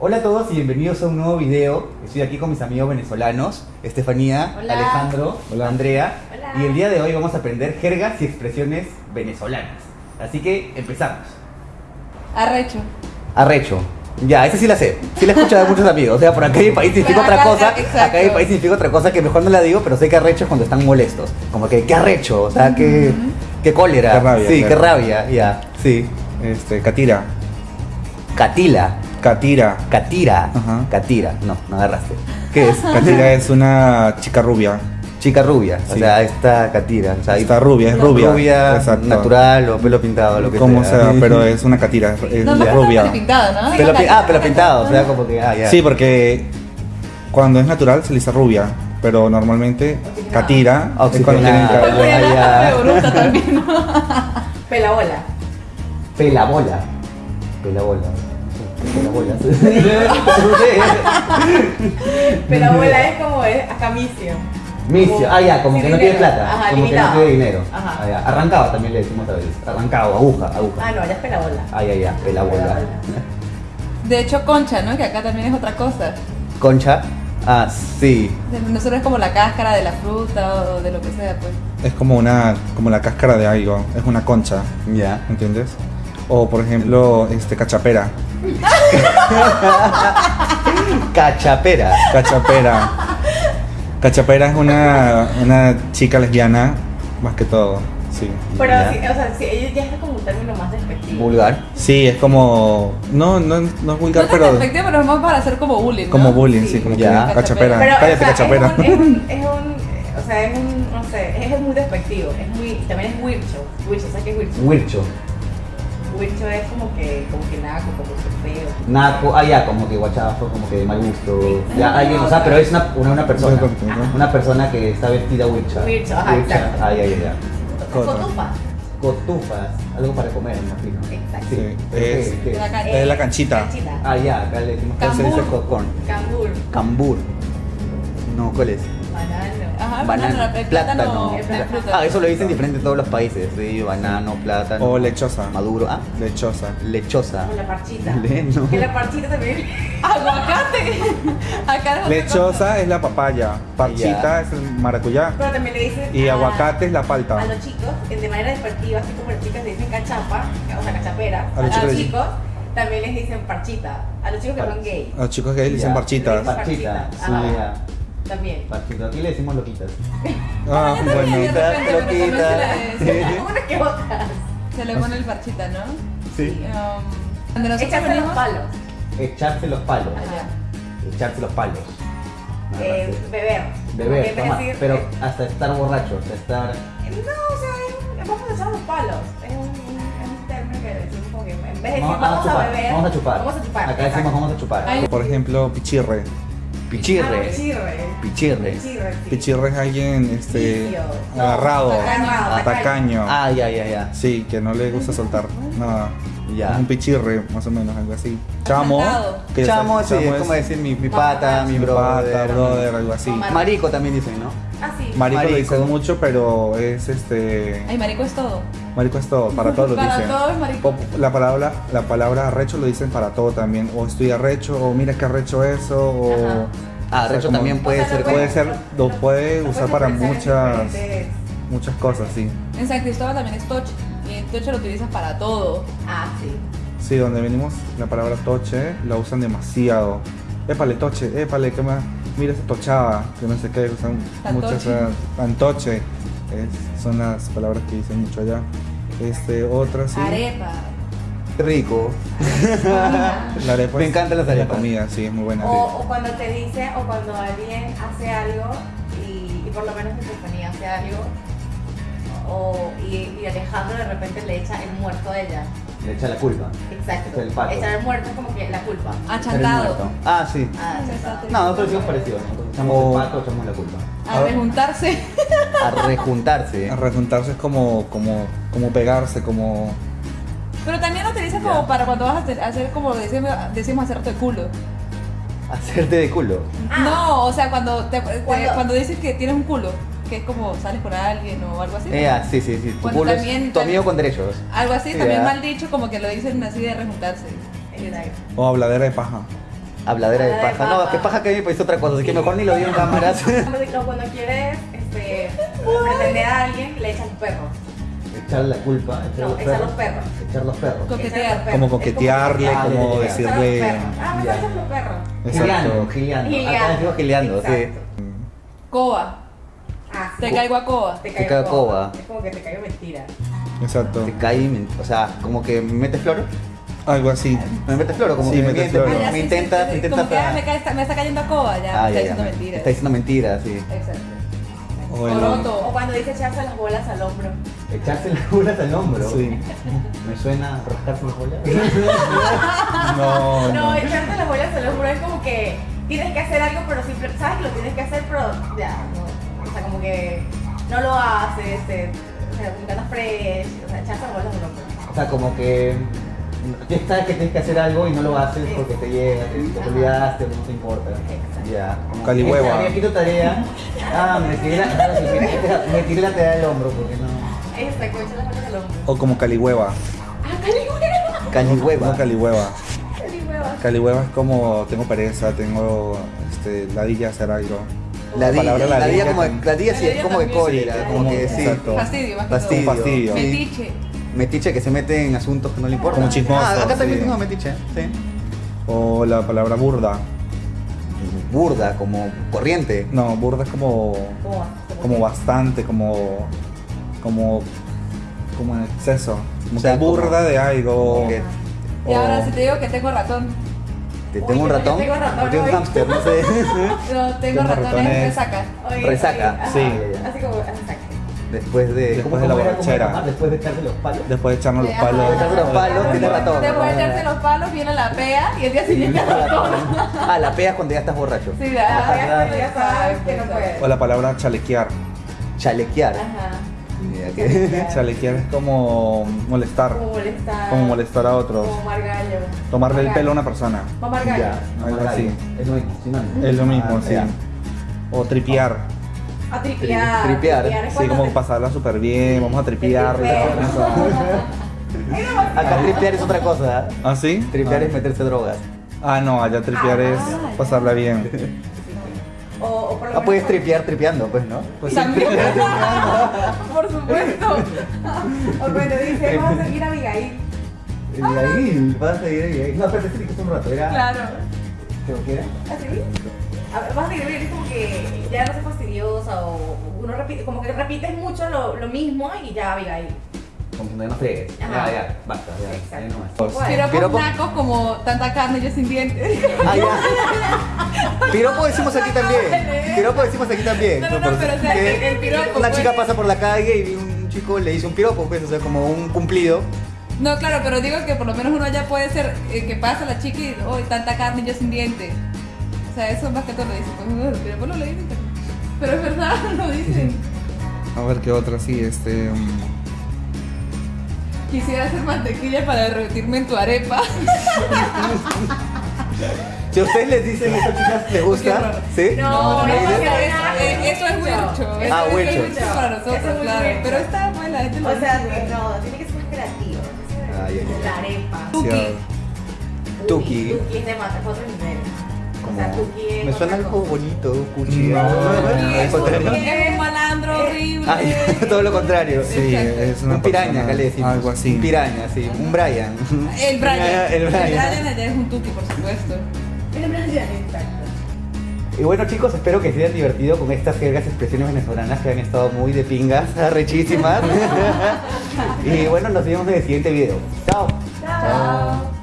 Hola a todos y bienvenidos a un nuevo video. Estoy aquí con mis amigos venezolanos, Estefanía, Hola. Alejandro, Hola. Andrea. Hola. Y el día de hoy vamos a aprender jergas y expresiones venezolanas. Así que empezamos. Arrecho. Arrecho. Ya, esa sí la sé. Sí la he escuchado de muchos amigos. O sea, por acá en mi país significa otra cosa. exacto. Acá en mi país significa otra cosa que mejor no la digo, pero sé que arrecho es cuando están molestos. Como que, qué arrecho. O sea, que, qué cólera. Qué rabia, Sí, qué rabia. Ya, sí. Este, Catira. Catila. Catira. Catira. Ajá. Catira. No, no agarraste. ¿Qué es? Catira es una chica rubia. Chica rubia. O sea, esta Catira. O sea, Está rubia, es rubia. Rubia, Exacto. natural o pelo pintado, lo que Como sea. sea, pero es una catira, es No, rubia. pelo pintado, ¿no? Pelo pi- ah, pelo pintado. O sea, como que. Ah, ya. Sí, porque cuando es natural se le dice rubia, pero normalmente Oxigenada. catira es cuando tienen cabello. Ah. Pelabola. Pelabola. Pelabola. Sé. Pelabola es como es acamicio. Misio. Ah, ya, como que no tiene plata. Ajá, como limitado. que no tiene dinero. Ajá. Ah, ya. Arrancado también le decimos otra vez. Arrancado, aguja, aguja. Ah, no, ya es pelabola. Ah, ya, ya. Pelabola. Pelabola. De hecho, concha, ¿no? Que acá también es otra cosa. Concha. Ah, sí. Nosotros es como la cáscara de la fruta o de lo que sea, pues. Es como una como la cáscara de algo, es una concha, Ya. ¿entiendes? O por ejemplo, este cachapera. Cachapera. Cachapera. Cachapera es una, una chica lesbiana, más que todo, sí. Pero, Ya. sí, o sea, sí, ella ya es como un término más despectivo. Vulgar. Sí, es como. No, no, no es No vulgar, es pero. efectivo, pero es más para hacer como bullying, ¿no? Como bullying, Sí. sí, como Ya. que cachapera. Pero, Cállate, o sea, cachapera. Es un, es es un, o sea, es un, no sé, es muy despectivo. Es muy, también es wircho. Wircho, ¿sabes qué es wircho? Wircho. Wircho es como que, como que naco, como que feo. Naco, ah ya, como que guachazo, como que de mal gusto. Ya, alguien, o sea, pero es una, una, una persona. Una persona que está vestida wircha. Wircha, ajá, exacto. Ah, ya, ya, ya. Otra. Cotufa. Cotufas, algo para comer, me imagino. Exacto. Sí. Sí, es- ¿Qué? La ca- Es la canchita. Canchita. Ah, ya, acá le decimos que se dice Cambur. cocón. Cambur. Cambur. No, ¿cuál es? El plátano. Ah, eso lo dicen diferente en todos los países. Sí, banano, plátano. O lechosa. Maduro. Ah, Lechosa. lechosa. Como la parchita. Le- no. Que la parchita también. Aguacate. Acá. Lechosa es la papaya. Parchita es el maracuyá. Pero también le dicen. Y a- aguacate es la palta. A los chicos, que de manera despectiva, así como las chicas le dicen cachapa, o sea, cachapera, A a los los, chicos- chicos también les dicen parchita. A los chicos que son gay, A los chicos gays le dicen Ya. parchitas. Parchita. Parchita. Sí, ya. También. Parchita. Aquí le decimos loquitas. Ah, bueno. de repente, pero también Loquita. se le- Sí. Unas que otras. Se le pone el parchita, ¿no? Sí. Um, Echarse los palos. Echarse los palos. Allá. Echarse los palos. Eh, beber. Beber, decir- pero eh, hasta estar borracho, hasta estar... No, o sea, es- vamos a echar los palos. Es un, es un término que decimos como que en vez de decir Vamos, vamos, a chupar, a beber, vamos a chupar. Vamos a chupar. Acá decimos vamos a chupar. Por ejemplo, pichirre. Ah, Pichirre. pichirre. Pichirre. Pichirre, sí. Pichirre es alguien este, agarrado, tacaño, tacaño. Ah, ya, ya, ya. Sí, que no le gusta soltar nada. Ya. Es un pichirre, más o menos, algo así. Chamo. Que Chamo, sí, es es como decir mi, mi pata, mi mi brother. pata, brother, algo así. Marico también dicen, ¿no? Ah, sí. Marico, lo Marico. dicen mucho, pero es este. Ay, marico es todo. Marico es todo, para todo lo Para dicen. todo es marico. O La palabra, la palabra arrecho lo dicen para todo también. O estoy arrecho, o mira que arrecho eso, o. Ajá. Ah, o sea, recho como- también puede O sea, ser lo Puede ser, lo lo- puede lo usar para muchas, muchas cosas, sí. En San Cristóbal también es toche. Y en toche lo utilizas para todo. Ah, sí. Sí, donde venimos, la palabra toche la usan demasiado. Épale, toche, épale, que más. Mira esa tochada, que no sé qué, usan muchas. Antoche. Eh, es- son las palabras que dicen mucho allá. Este, otra sí. Arepa. rico. La arepa Me es encantan las la arepas. comida, sí, es muy buena. O, o cuando te dice, o cuando alguien hace algo, y, y por lo menos Estefanía hace algo, o, y, y Alejandro de repente le echa el muerto a ella. Le echa la culpa. Exacto. El pato. Echar el muerto es como que la culpa. Achantado. Ah, sí. Ah, Sí, está. está No, nosotros decimos parecido. Nosotros echamos O- el pato, echamos la culpa. A rejuntarse. A rejuntarse. A rejuntarse es como, como, como pegarse, como. Pero también lo utilizas Ya. como para cuando vas a hacer, hacer como decimos, decimos hacerte el culo. Hacerte de culo. Ah. No, o sea, cuando, te, te- Cuando- cuando dices que tienes un culo, que es como sales con alguien o algo así. Eh, ah, sí, sí, sí. Tu culo también- es tu amigo con derechos. Algo así, Sí, también mal dicho, como que lo dicen así de rejuntarse. O habladera de paja. Habladera de paja. No, que paja que a mí me parece otra cosa, así que mejor ni lo digo en cámaras. Cuando quieres este, pretender a alguien, le echas los perros. Echar la culpa, echar No, los echar perros. los perros. Echar los perros. Coquetear. Echar los perros. Como coquetearle, Ah, como decirle. Ah, me los perros. Exacto. gileando. Gileando. Acá digo gileando, sí. Exacto. Coba. Ah, Te caigo a coba. Te Te caigo caigo coba. Es como que te caigo mentira. Exacto. Te me- o sea, como que me metes floro. Algo así. Me metes floro, como Sí, que me metes floro. Ah, me sí, intenta, me intenta. Como que ah, me, cae- está- me está cayendo a coba, ya. Ah, está ya, diciendo me- mentiras. Está diciendo mentiras, sí. Exacto. O. O cuando dice echarse las bolas al hombro. Echarse las bolas al hombro. Sí. Me suena rascarse las bolas. No, No, no. echarte las bolas al hombro es como que tienes que hacer algo, pero siempre sabes que lo tienes que hacer, pero ya, no. O sea, como que no lo haces, te, o sea, como que andas fresh, o sea, echarse las bolas al hombro. O sea, como que tú sabes que tienes que hacer algo y no lo haces porque te llega, te, te olvidaste no te importa. Exacto. Ya. como Calihueva. que, Había aquí tu tarea. Ah, me tiré la, me tiré la tarea del hombro porque no. Exacto, echar las bolas al hombro. O como calihueva. ¡Ah, calihueva! Calihueva. Como calihueva. Calihueva. Calihueva es como tengo pereza, tengo este, ladilla hacer algo. La dilla, palabra la dilla como la dilla sí es como de también. cólera, Sí, como que sí. Fastidio, más que Fastidio. Metiche. Metiche que se mete en asuntos que no le importan. Como chismoso, Ah, acá también sí. tengo metiche, sí. O la palabra burda. Burda, como corriente. No, burda es como, Como, bastante, como, como, como en exceso. Como O sea, que burda como- de algo. como que Y ahora si te digo que tengo ratón. Te Uy, tengo un ratón. tengo ratón tengo un hámster, no sé. No, tengo Tengo ratones, ratones. resaca. Oye, Resaca, sí. Así como, exacto. Después de. Después ¿cómo- de la borrachera. era? Después de echarse los palos. Después de echarnos los Sí, palos. ajá. Echarse los palos, tiene ratón. Después de echarse los palos viene la pea y el día siguiente el ratón. Ah, la pegas cuando ya estás borracho. Sí, La ya. pegas cuando ya sabes que no puedes. O la palabra chalequear. Chalequear. Ajá. Que- Chalequear es como molestar. Como molestar. Como molestar a otros. Como margallo. Tomarle el pelo a una persona. Mamar gallo. Ya, Algo así. Es lo mismo, sinónimo. Es lo mismo, Ah, sí. O tripear. A tripear. Tri- tripear. es Sí, como te- pasarla súper bien, vamos a tripear. Acá tripear es otra cosa. ¿eh? ¿Ah, sí? Tripear ah. es meterse drogas. Ah, no, allá tripear Ah, es pasarla bien. O, por lo Ah, puedes tripear tripeando, pues, ¿no? Pues. También. Por supuesto. O cuando dice, vamos a seguir a Abigail. Y ahí, vas a ir ahí. No, pero te un rato, era. Claro. ¿Qué qué era? ¿Así? A ver, Vas a seguir a Abigail es como que ya no seas fastidiosa o uno repite, como que repites mucho lo, lo mismo y ya Abigail. Como que no fregues. Ya, Ajá. ya, basta, ya. Exacto. ahí nomás. Pues, Piropos Piropo- nacos como tanta carne yo sin dientes. Ah, ya. Piropo decimos aquí también. Piropo decimos aquí también. No, no, no, pero o sea, Que el, el piropo. Una pues. chica pasa por la calle y un chico le dice un piropo, pues, o sea, como un cumplido. No, claro, pero digo que por lo menos uno ya puede ser eh, que pasa la chica y, oh, tanta carne yo sin dientes. O sea, eso más que todo lo dicen. Pues, no, pero lo le dicen. Pero es verdad, lo dicen. a ver qué otra, sí, este. um, Quisiera hacer mantequilla para derretirme en tu arepa. Si a ustedes les dicen eso, chicas, ¿les gusta? ¿Sí? No, No, no, eso, no, es- no, eso es huercho. Eso Ah, es huercho para nosotros, claro. Pero está la gente lo O sea, que no, tiene que ser más creativo. Ah. La arepa. Tuki. Tuki. Tuki es de más, es otro nivel. O sea, Como- Tuki es Me suena algo cosa. bonito, cuchi. No, Es contrario. un- es un malandro horrible. Ay, todo lo contrario. Sí, es una Un piraña, persona- acá le decimos. Algo así. Un piraña, sí. Un Brian. El Brian. El Brian. allá es un tuki, por supuesto. Exacto. Y bueno chicos, espero que se hayan divertido con estas jergas expresiones venezolanas que han estado muy de pingas, rechísimas. y bueno, nos vemos en el siguiente video. Chao. Chao.